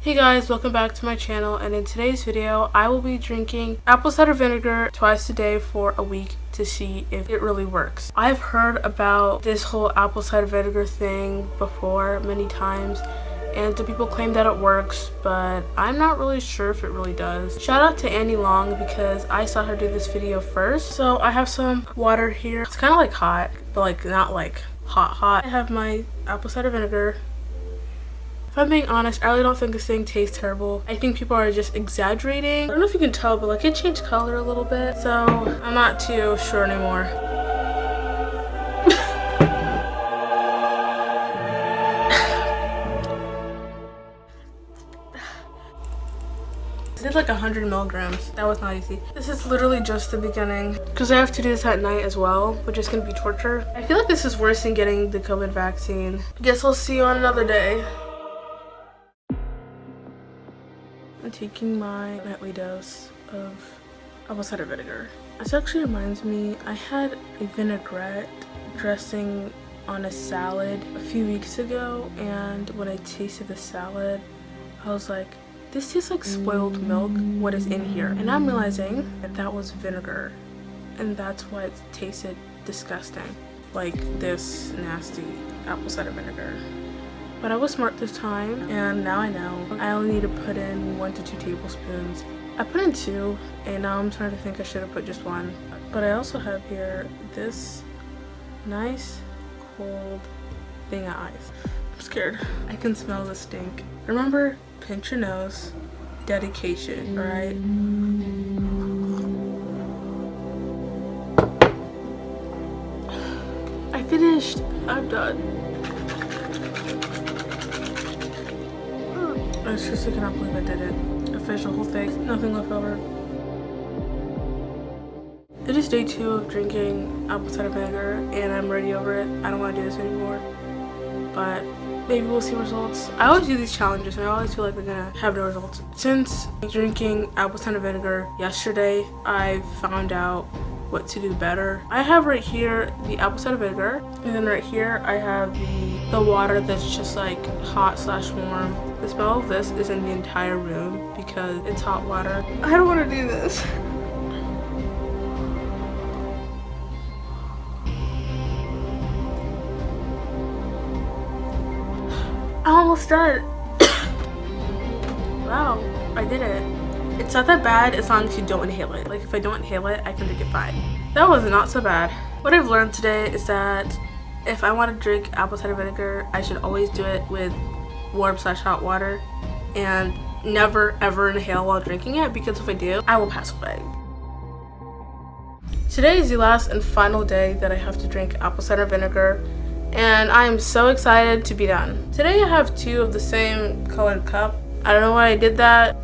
Hey guys, welcome back to my channel and in today's video I will be drinking apple cider vinegar twice a day for a week to see if it really works. I've heard about this whole apple cider vinegar thing before many times and the people claim that it works but I'm not really sure if it really does. Shout out to Annie Long because I saw her do this video first. So I have some water here. It's kind of like hot but like not like hot hot. I have my apple cider vinegar if I'm being honest, I really don't think this thing tastes terrible. I think people are just exaggerating. I don't know if you can tell, but like it changed color a little bit. So I'm not too sure anymore. I did like 100 milligrams. That was not easy. This is literally just the beginning because I have to do this at night as well, which is going to be torture. I feel like this is worse than getting the COVID vaccine. I Guess we'll see you on another day. I'm taking my nightly dose of apple cider vinegar. This actually reminds me, I had a vinaigrette dressing on a salad a few weeks ago and when I tasted the salad, I was like, this tastes like spoiled milk, what is in here? And I'm realizing that that was vinegar and that's why it tasted disgusting. Like this nasty apple cider vinegar. But I was smart this time and now I know. I only need to put in one to two tablespoons. I put in two and now I'm trying to think I should have put just one. But I also have here this nice cold thing of ice. I'm scared. I can smell the stink. Remember, pinch your nose, dedication, alright? I finished. I'm done. I seriously cannot believe I did it. I the whole thing, nothing left over. It is day two of drinking apple cider vinegar and I'm ready over it. I don't want to do this anymore. But maybe we'll see results. I always do these challenges and I always feel like they're gonna have no results. Since drinking apple cider vinegar yesterday, I found out what to do better. I have right here the apple cider vinegar and then right here I have the, the water that's just like hot slash warm. The smell of this is in the entire room because it's hot water. I don't want to do this. I almost done. wow, I did it. It's not that bad as long as you don't inhale it. Like if I don't inhale it, I can drink it fine. That was not so bad. What I've learned today is that if I want to drink apple cider vinegar, I should always do it with warm slash hot water and never ever inhale while drinking it because if I do, I will pass away. Today is the last and final day that I have to drink apple cider vinegar and I am so excited to be done. Today I have two of the same colored cup. I don't know why I did that.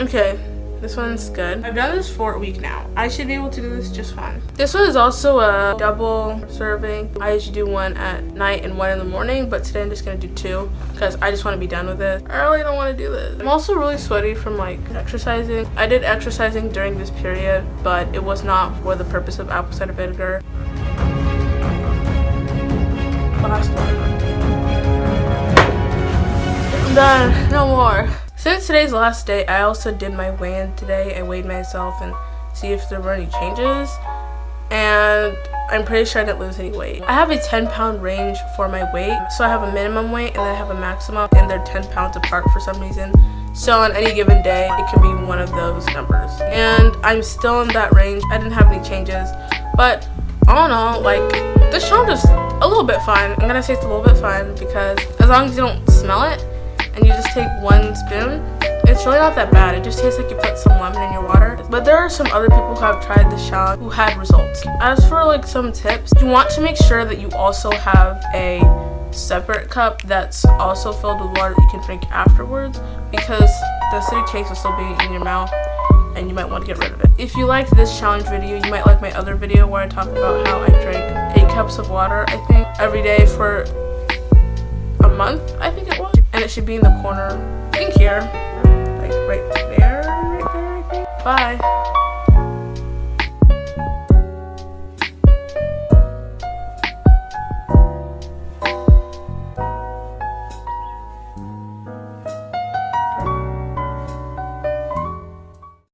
Okay, this one's good. I've done this for a week now. I should be able to do this just fine. This one is also a double serving. I usually do one at night and one in the morning, but today I'm just gonna do two because I just want to be done with it. I really don't want to do this. I'm also really sweaty from like exercising. I did exercising during this period, but it was not for the purpose of apple cider vinegar. Last one. I'm done. No more. Since today's last day, I also did my weigh-in today. I weighed myself and see if there were any changes. And I'm pretty sure I didn't lose any weight. I have a 10 pound range for my weight. So I have a minimum weight and then I have a maximum and they're 10 pounds apart for some reason. So on any given day, it can be one of those numbers. And I'm still in that range. I didn't have any changes. But all in all, like, this challenge is a little bit fun. I'm gonna say it's a little bit fun because as long as you don't smell it, and you just take one spoon, it's really not that bad. It just tastes like you put some lemon in your water. But there are some other people who have tried this challenge who had results. As for like some tips, you want to make sure that you also have a separate cup that's also filled with water that you can drink afterwards because the acidic taste will still be in your mouth and you might want to get rid of it. If you liked this challenge video, you might like my other video where I talk about how I drink 8 cups of water, I think, every day for a month, I think it was and it should be in the corner, I think here, like right there, right there, I think. Bye.